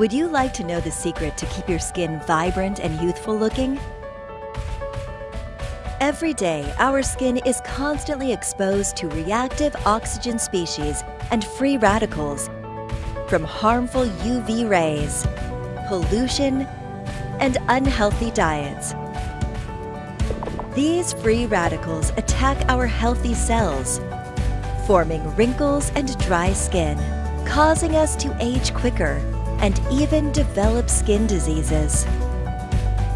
Would you like to know the secret to keep your skin vibrant and youthful looking? Every day, our skin is constantly exposed to reactive oxygen species and free radicals from harmful UV rays, pollution, and unhealthy diets. These free radicals attack our healthy cells, forming wrinkles and dry skin, causing us to age quicker and even develop skin diseases.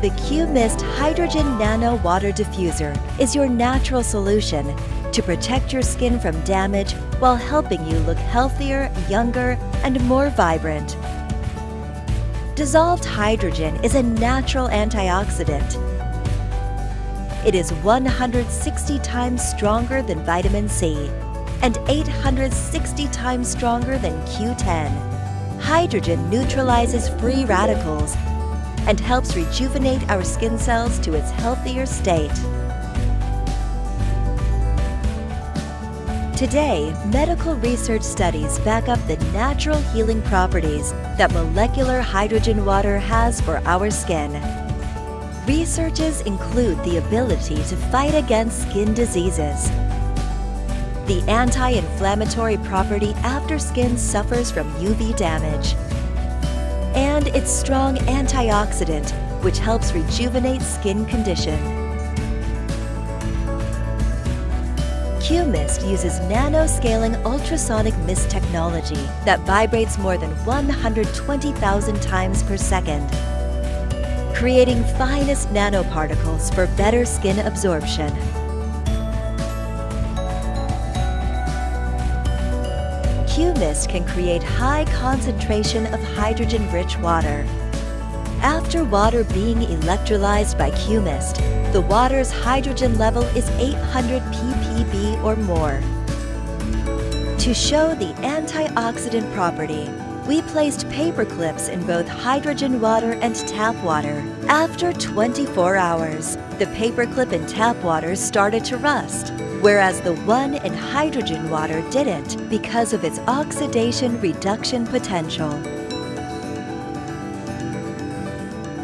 The Q-Mist Hydrogen Nano Water Diffuser is your natural solution to protect your skin from damage while helping you look healthier, younger, and more vibrant. Dissolved hydrogen is a natural antioxidant. It is 160 times stronger than vitamin C and 860 times stronger than Q10 hydrogen neutralizes free radicals and helps rejuvenate our skin cells to its healthier state. Today, medical research studies back up the natural healing properties that molecular hydrogen water has for our skin. Researches include the ability to fight against skin diseases, the anti-inflammatory property after skin suffers from UV damage, and its strong antioxidant, which helps rejuvenate skin condition. Q-Mist uses nanoscaling ultrasonic mist technology that vibrates more than 120,000 times per second, creating finest nanoparticles for better skin absorption. Q-Mist can create high concentration of hydrogen-rich water. After water being electrolyzed by Q-Mist, the water's hydrogen level is 800 ppb or more. To show the antioxidant property, we placed paper clips in both hydrogen water and tap water. After 24 hours, the paper clip in tap water started to rust whereas the one in hydrogen water didn't because of its oxidation reduction potential.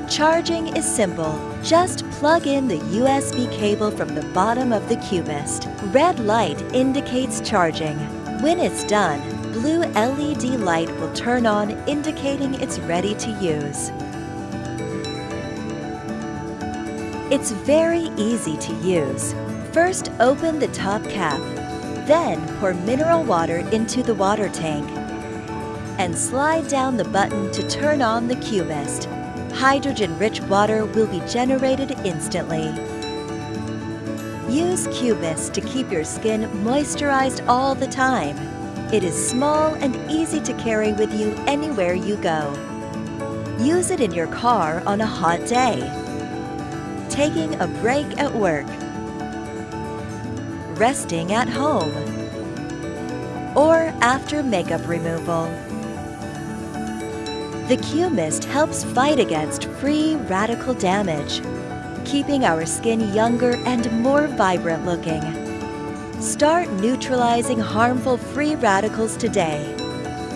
Charging is simple. Just plug in the USB cable from the bottom of the Q-Mist. Red light indicates charging. When it's done, blue LED light will turn on indicating it's ready to use. It's very easy to use. First, open the top cap. Then, pour mineral water into the water tank. And slide down the button to turn on the Q-Mist. Hydrogen-rich water will be generated instantly. Use Q-Mist to keep your skin moisturized all the time. It is small and easy to carry with you anywhere you go. Use it in your car on a hot day. Taking a break at work resting at home, or after makeup removal. The Q-Mist helps fight against free radical damage, keeping our skin younger and more vibrant looking. Start neutralizing harmful free radicals today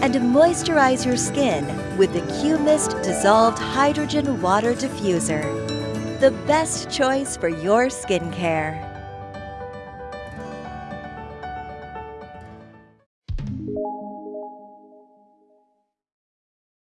and moisturize your skin with the Q-Mist Dissolved Hydrogen Water Diffuser, the best choice for your skincare.